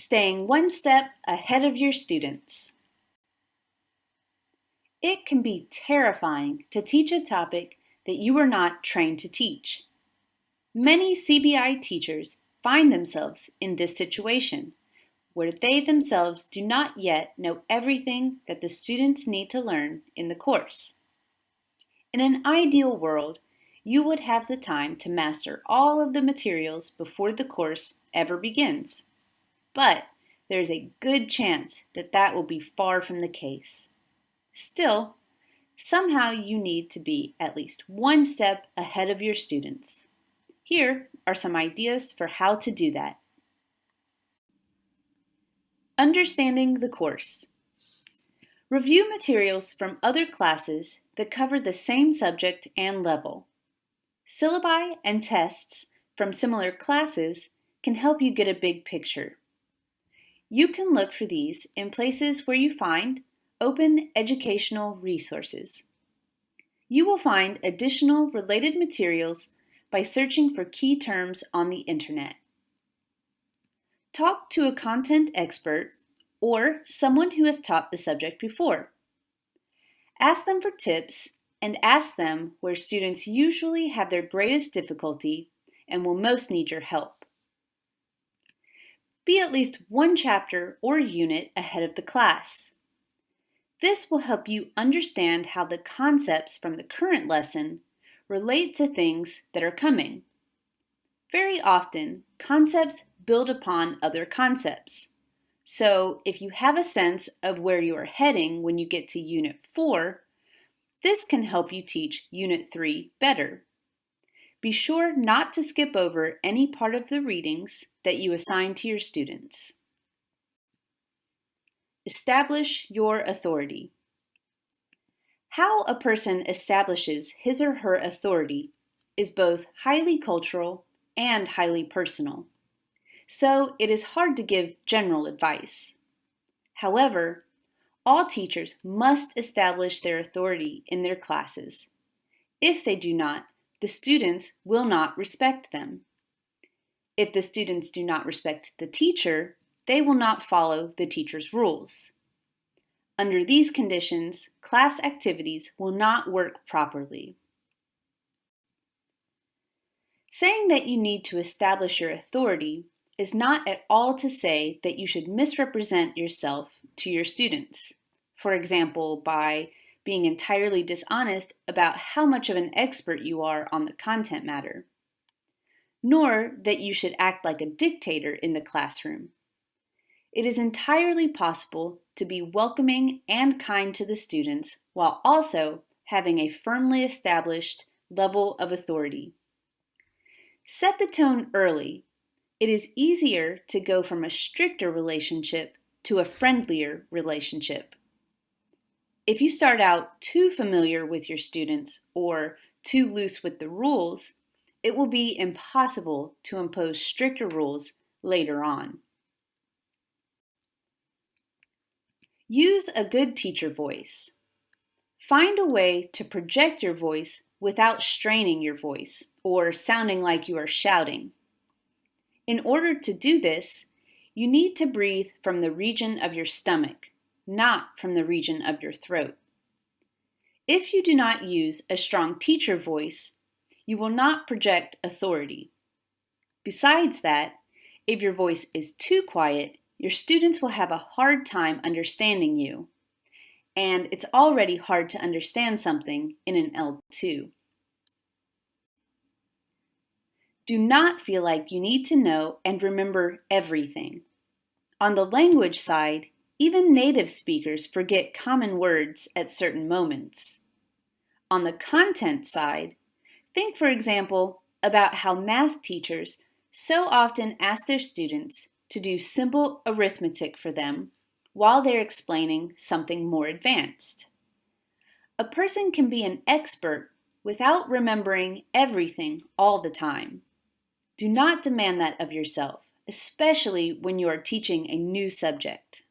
Staying one step ahead of your students. It can be terrifying to teach a topic that you are not trained to teach. Many CBI teachers find themselves in this situation, where they themselves do not yet know everything that the students need to learn in the course. In an ideal world, you would have the time to master all of the materials before the course ever begins. But there's a good chance that that will be far from the case. Still, somehow you need to be at least one step ahead of your students. Here are some ideas for how to do that. Understanding the course. Review materials from other classes that cover the same subject and level. Syllabi and tests from similar classes can help you get a big picture. You can look for these in places where you find open educational resources. You will find additional related materials by searching for key terms on the internet. Talk to a content expert or someone who has taught the subject before. Ask them for tips and ask them where students usually have their greatest difficulty and will most need your help. Be at least one chapter or unit ahead of the class. This will help you understand how the concepts from the current lesson relate to things that are coming. Very often, concepts build upon other concepts. So if you have a sense of where you are heading when you get to Unit 4, this can help you teach Unit 3 better. Be sure not to skip over any part of the readings that you assign to your students. Establish your authority. How a person establishes his or her authority is both highly cultural and highly personal. So it is hard to give general advice. However, all teachers must establish their authority in their classes. If they do not, the students will not respect them. If the students do not respect the teacher, they will not follow the teacher's rules. Under these conditions, class activities will not work properly. Saying that you need to establish your authority is not at all to say that you should misrepresent yourself to your students for example, by being entirely dishonest about how much of an expert you are on the content matter, nor that you should act like a dictator in the classroom. It is entirely possible to be welcoming and kind to the students while also having a firmly established level of authority. Set the tone early. It is easier to go from a stricter relationship to a friendlier relationship. If you start out too familiar with your students or too loose with the rules, it will be impossible to impose stricter rules later on. Use a good teacher voice. Find a way to project your voice without straining your voice or sounding like you are shouting. In order to do this, you need to breathe from the region of your stomach not from the region of your throat. If you do not use a strong teacher voice, you will not project authority. Besides that, if your voice is too quiet, your students will have a hard time understanding you. And it's already hard to understand something in an L2. Do not feel like you need to know and remember everything. On the language side, even native speakers forget common words at certain moments. On the content side, think for example about how math teachers so often ask their students to do simple arithmetic for them while they're explaining something more advanced. A person can be an expert without remembering everything all the time. Do not demand that of yourself, especially when you are teaching a new subject.